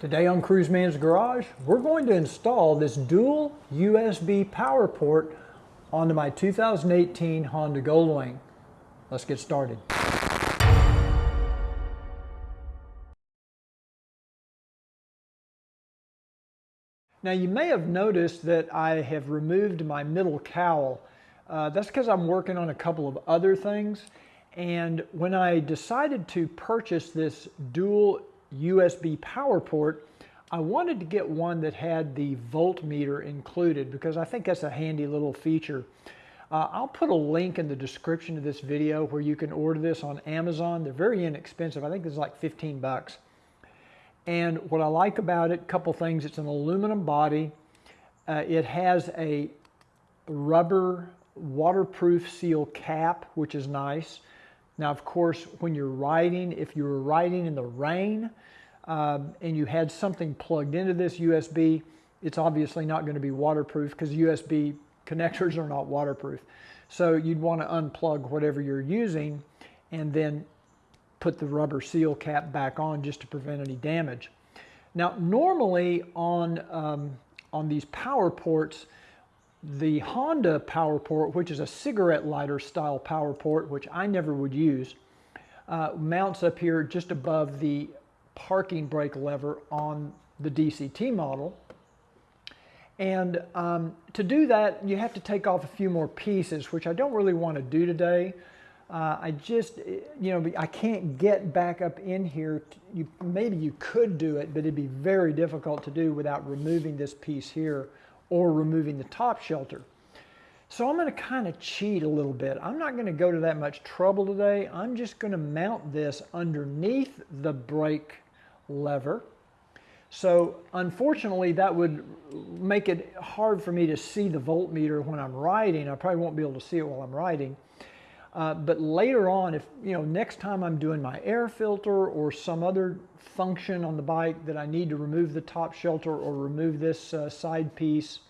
Today on Cruiseman's Garage, we're going to install this dual USB power port onto my 2018 Honda Goldwing. Let's get started. Now you may have noticed that I have removed my middle cowl. Uh, that's because I'm working on a couple of other things. And when I decided to purchase this dual USB power port, I wanted to get one that had the voltmeter included because I think that's a handy little feature. Uh, I'll put a link in the description of this video where you can order this on Amazon. They're very inexpensive. I think it's like 15 bucks. And what I like about it, a couple things, it's an aluminum body. Uh, it has a rubber waterproof seal cap, which is nice. Now, of course, when you're riding, if you were riding in the rain um, and you had something plugged into this USB, it's obviously not going to be waterproof because USB connectors are not waterproof. So you'd want to unplug whatever you're using and then put the rubber seal cap back on just to prevent any damage. Now, normally on, um, on these power ports, the Honda power port, which is a cigarette lighter style power port, which I never would use, uh, mounts up here just above the parking brake lever on the DCT model. And um, to do that, you have to take off a few more pieces, which I don't really want to do today. Uh, I just, you know, I can't get back up in here. You, maybe you could do it, but it'd be very difficult to do without removing this piece here or removing the top shelter. So I'm going to kind of cheat a little bit. I'm not going to go to that much trouble today. I'm just going to mount this underneath the brake lever. So unfortunately that would make it hard for me to see the voltmeter when I'm riding. I probably won't be able to see it while I'm riding. Uh, but later on, if you know, next time I'm doing my air filter or some other function on the bike that I need to remove the top shelter or remove this uh, side piece,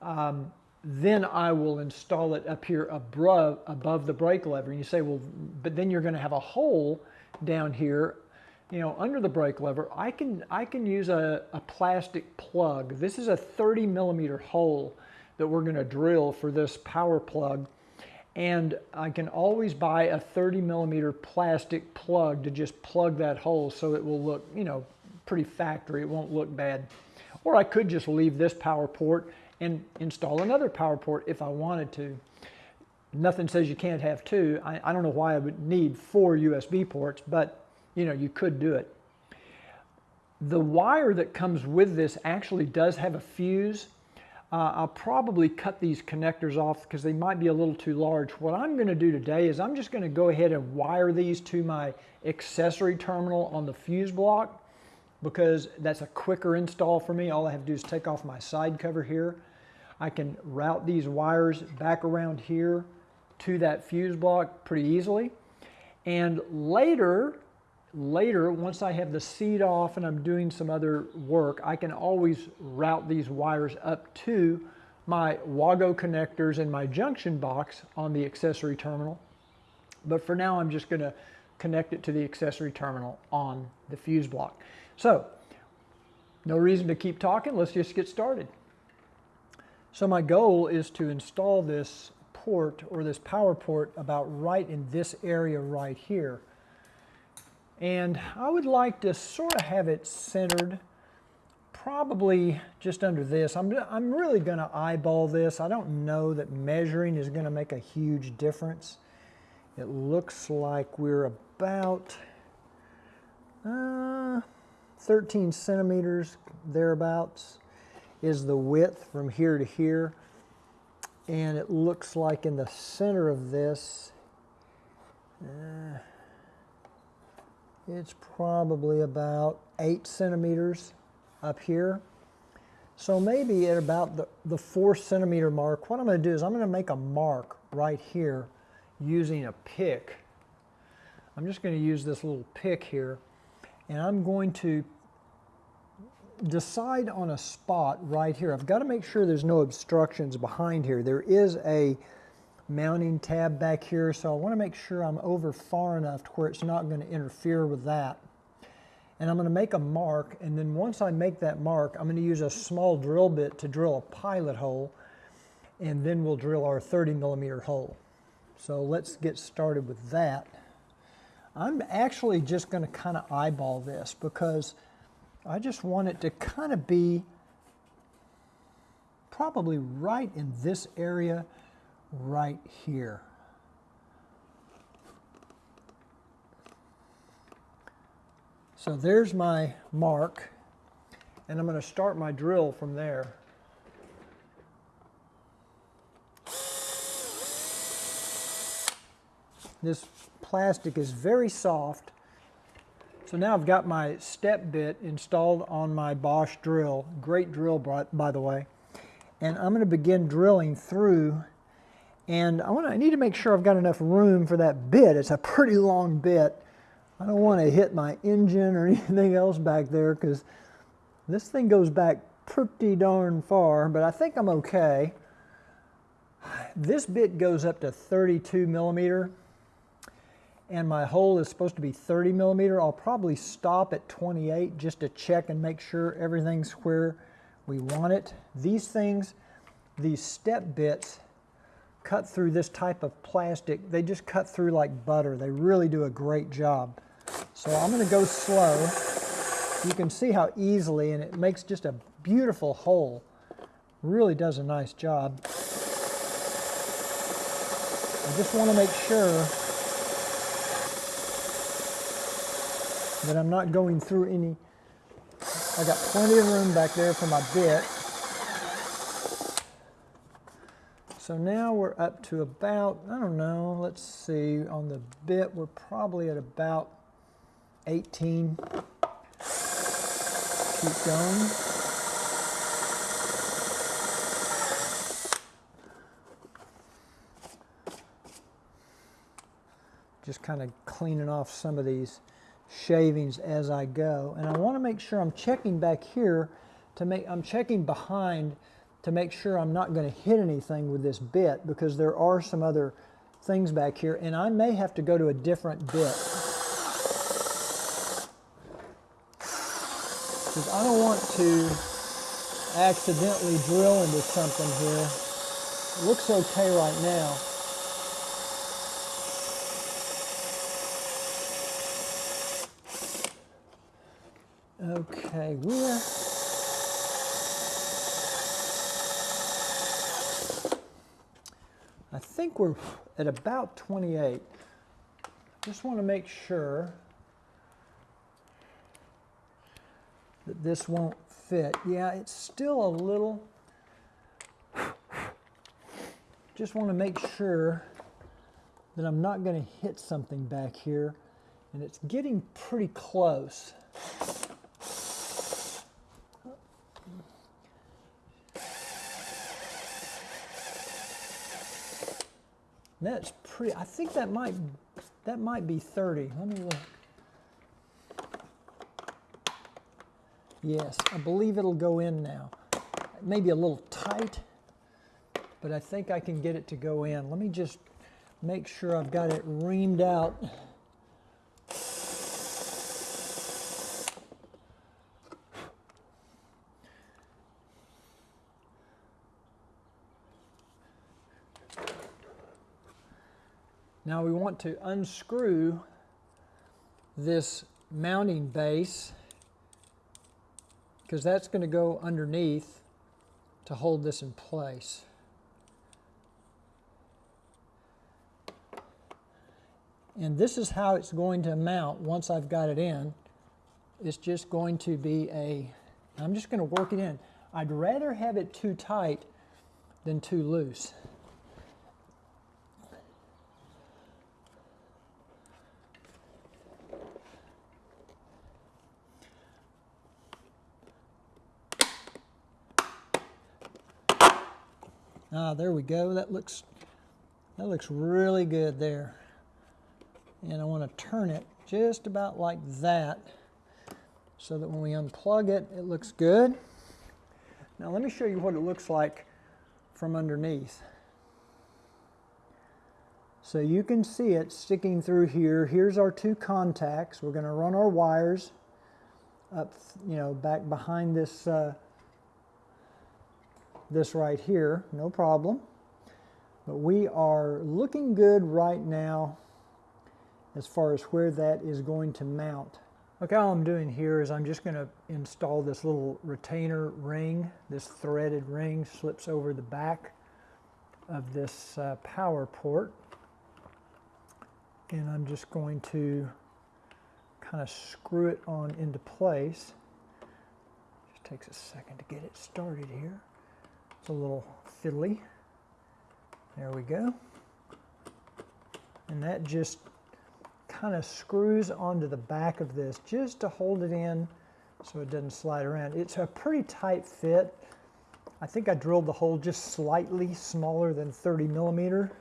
um, then I will install it up here above, above the brake lever. And you say, well, but then you're going to have a hole down here, you know, under the brake lever. I can, I can use a, a plastic plug. This is a 30 millimeter hole that we're going to drill for this power plug and I can always buy a 30 millimeter plastic plug to just plug that hole so it will look, you know, pretty factory. It won't look bad. Or I could just leave this power port and install another power port if I wanted to. Nothing says you can't have two. I, I don't know why I would need four USB ports, but you know, you could do it. The wire that comes with this actually does have a fuse uh, I'll probably cut these connectors off because they might be a little too large. What I'm going to do today is I'm just going to go ahead and wire these to my accessory terminal on the fuse block because that's a quicker install for me. All I have to do is take off my side cover here. I can route these wires back around here to that fuse block pretty easily. And later, later, once I have the seat off and I'm doing some other work, I can always route these wires up to my WAGO connectors and my junction box on the accessory terminal. But for now, I'm just going to connect it to the accessory terminal on the fuse block. So, no reason to keep talking. Let's just get started. So my goal is to install this port or this power port about right in this area right here. And I would like to sort of have it centered probably just under this. I'm, I'm really going to eyeball this. I don't know that measuring is going to make a huge difference. It looks like we're about uh, 13 centimeters thereabouts is the width from here to here. And it looks like in the center of this, uh, it's probably about eight centimeters up here. So maybe at about the, the four centimeter mark, what I'm going to do is I'm going to make a mark right here using a pick. I'm just going to use this little pick here and I'm going to decide on a spot right here. I've got to make sure there's no obstructions behind here. There is a mounting tab back here, so I want to make sure I'm over far enough to where it's not going to interfere with that. and I'm going to make a mark and then once I make that mark I'm going to use a small drill bit to drill a pilot hole and then we'll drill our 30 millimeter hole. So let's get started with that. I'm actually just going to kind of eyeball this because I just want it to kind of be probably right in this area right here. So there's my mark, and I'm going to start my drill from there. This plastic is very soft. So now I've got my step bit installed on my Bosch drill. Great drill, by the way. And I'm going to begin drilling through. And I, want to, I need to make sure I've got enough room for that bit. It's a pretty long bit. I don't want to hit my engine or anything else back there because this thing goes back pretty darn far, but I think I'm okay. This bit goes up to 32 millimeter and my hole is supposed to be 30 millimeter. I'll probably stop at 28 just to check and make sure everything's where we want it. These things, these step bits, cut through this type of plastic. They just cut through like butter. They really do a great job. So I'm going to go slow. You can see how easily, and it makes just a beautiful hole. Really does a nice job. I just want to make sure that I'm not going through any, I got plenty of room back there for my bit. So now we're up to about, I don't know, let's see, on the bit we're probably at about 18. Keep going. Just kind of cleaning off some of these shavings as I go. And I want to make sure I'm checking back here to make, I'm checking behind to make sure I'm not going to hit anything with this bit because there are some other things back here and I may have to go to a different bit. Because I don't want to accidentally drill into something here. It looks okay right now. Okay, we're I think we're at about 28. Just want to make sure that this won't fit. Yeah, it's still a little, just want to make sure that I'm not going to hit something back here and it's getting pretty close. That's pretty, I think that might, that might be 30. Let me look. Yes, I believe it'll go in now. Maybe a little tight, but I think I can get it to go in. Let me just make sure I've got it reamed out. Now we want to unscrew this mounting base because that's going to go underneath to hold this in place. And this is how it's going to mount once I've got it in. It's just going to be a, I'm just going to work it in. I'd rather have it too tight than too loose. Ah, there we go. That looks, that looks really good there. And I want to turn it just about like that so that when we unplug it, it looks good. Now let me show you what it looks like from underneath. So you can see it sticking through here. Here's our two contacts. We're going to run our wires up, you know, back behind this, uh, this right here, no problem. But we are looking good right now as far as where that is going to mount. Okay, all I'm doing here is I'm just going to install this little retainer ring. This threaded ring slips over the back of this uh, power port. And I'm just going to kind of screw it on into place. Just takes a second to get it started here. It's a little fiddly. There we go. And that just kind of screws onto the back of this just to hold it in so it doesn't slide around. It's a pretty tight fit. I think I drilled the hole just slightly smaller than 30 millimeter.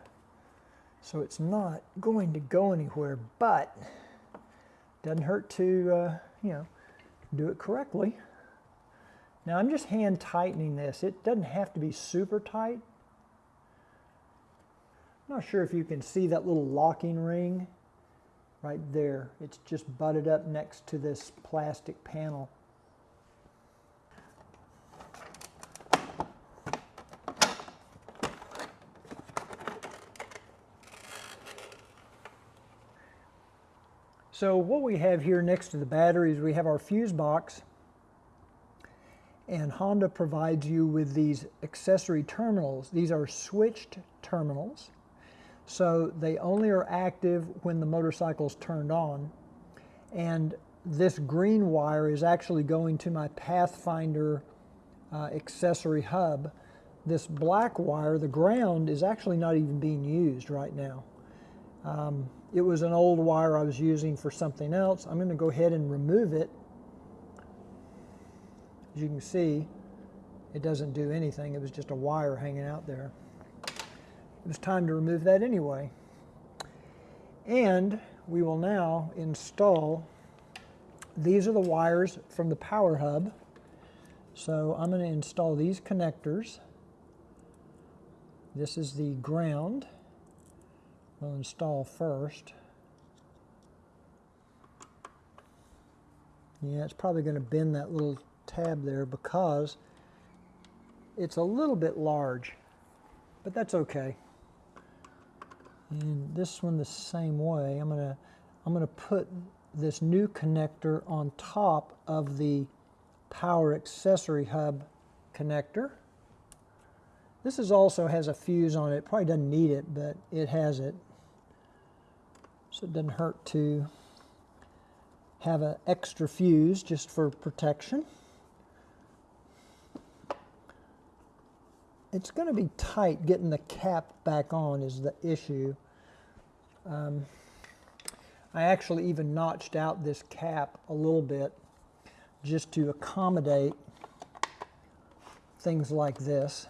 So it's not going to go anywhere, but doesn't hurt to, uh, you know, do it correctly. Now I'm just hand tightening this. It doesn't have to be super tight. I'm not sure if you can see that little locking ring right there. It's just butted up next to this plastic panel. So what we have here next to the batteries, we have our fuse box and Honda provides you with these accessory terminals. These are switched terminals. So they only are active when the motorcycle is turned on. And this green wire is actually going to my Pathfinder uh, accessory hub. This black wire, the ground, is actually not even being used right now. Um, it was an old wire I was using for something else. I'm going to go ahead and remove it. As you can see, it doesn't do anything. It was just a wire hanging out there it was time to remove that anyway. And we will now install, these are the wires from the power hub. So I'm going to install these connectors. This is the ground. We'll install first. Yeah, it's probably going to bend that little tab there because it's a little bit large, but that's okay. And this one the same way. I'm gonna I'm gonna put this new connector on top of the power accessory hub connector. This is also has a fuse on it. Probably doesn't need it, but it has it. So it doesn't hurt to have an extra fuse just for protection. It's going to be tight getting the cap back on is the issue. Um, I actually even notched out this cap a little bit just to accommodate things like this.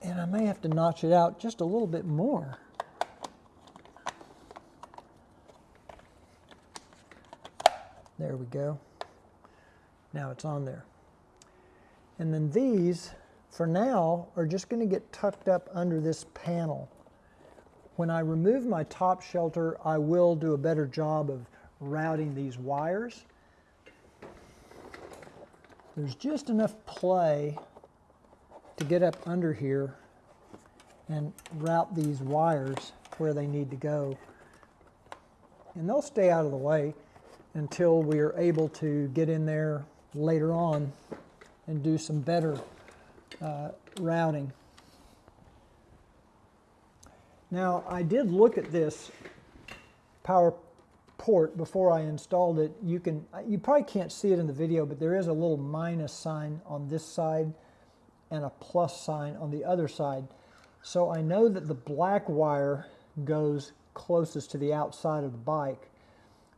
And I may have to notch it out just a little bit more. There we go. Now it's on there. And then these, for now, are just going to get tucked up under this panel. When I remove my top shelter, I will do a better job of routing these wires. There's just enough play to get up under here and route these wires where they need to go. And they'll stay out of the way until we are able to get in there later on and do some better uh, routing. Now, I did look at this power port before I installed it. You can, you probably can't see it in the video, but there is a little minus sign on this side and a plus sign on the other side. So I know that the black wire goes closest to the outside of the bike.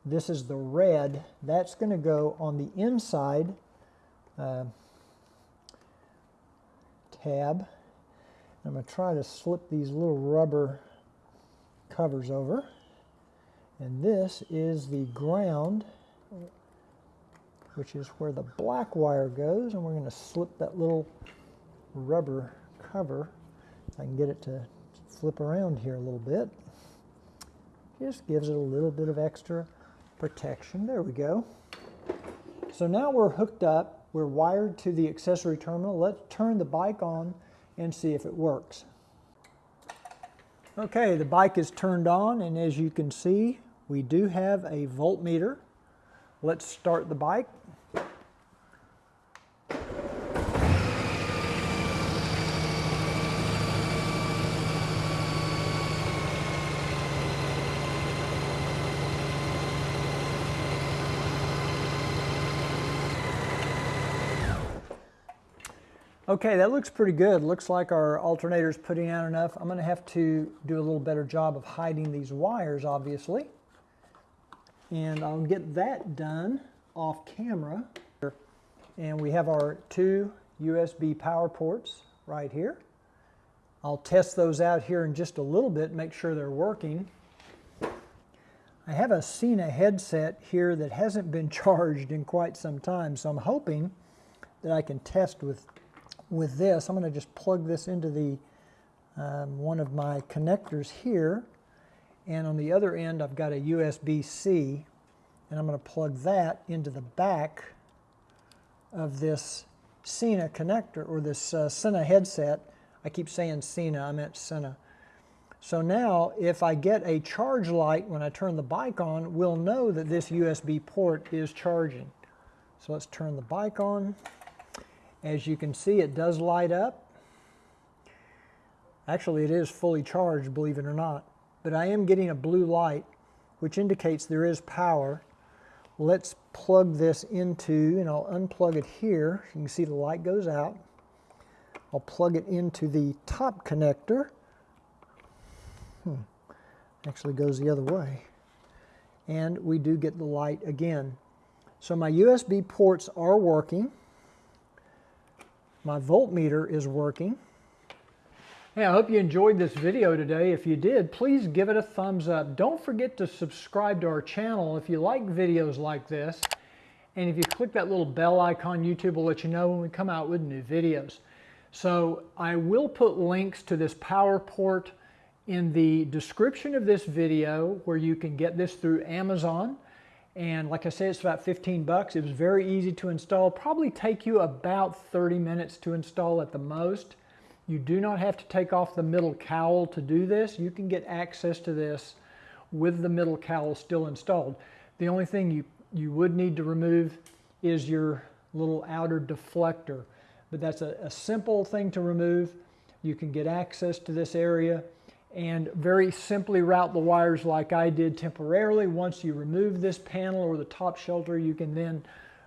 This is the red. That's going to go on the inside uh, tab I'm going to try to slip these little rubber covers over. And this is the ground, which is where the black wire goes. And we're going to slip that little rubber cover. I can get it to flip around here a little bit. Just gives it a little bit of extra protection. There we go. So now we're hooked up, we're wired to the accessory terminal. Let's turn the bike on and see if it works. Okay, the bike is turned on and as you can see, we do have a voltmeter. Let's start the bike. Okay, that looks pretty good. Looks like our alternator's putting out enough. I'm going to have to do a little better job of hiding these wires, obviously. And I'll get that done off camera. And we have our two USB power ports right here. I'll test those out here in just a little bit, make sure they're working. I have a Sena headset here that hasn't been charged in quite some time, so I'm hoping that I can test with with this, I'm going to just plug this into the um, one of my connectors here. And on the other end, I've got a USB-C. And I'm going to plug that into the back of this Sena connector, or this uh, Sena headset. I keep saying Sena, I meant Sena. So now, if I get a charge light when I turn the bike on, we'll know that this USB port is charging. So let's turn the bike on. As you can see, it does light up. Actually, it is fully charged, believe it or not. But I am getting a blue light, which indicates there is power. Let's plug this into, and I'll unplug it here. You can see the light goes out. I'll plug it into the top connector. Hmm. Actually goes the other way. And we do get the light again. So my USB ports are working. My voltmeter is working. Hey, I hope you enjoyed this video today. If you did, please give it a thumbs up. Don't forget to subscribe to our channel if you like videos like this. And if you click that little bell icon, YouTube will let you know when we come out with new videos. So I will put links to this power port in the description of this video where you can get this through Amazon. And like I said, it's about 15 bucks. It was very easy to install. Probably take you about 30 minutes to install at the most. You do not have to take off the middle cowl to do this. You can get access to this with the middle cowl still installed. The only thing you, you would need to remove is your little outer deflector. But that's a, a simple thing to remove. You can get access to this area and very simply route the wires like I did temporarily. Once you remove this panel or the top shelter, you can then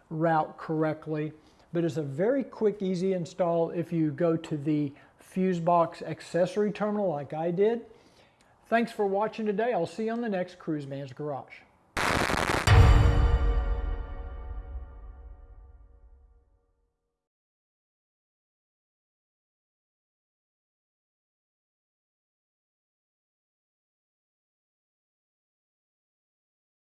route correctly. But it's a very quick, easy install if you go to the fuse box accessory terminal like I did. Thanks for watching today. I'll see you on the next Cruiseman's Garage.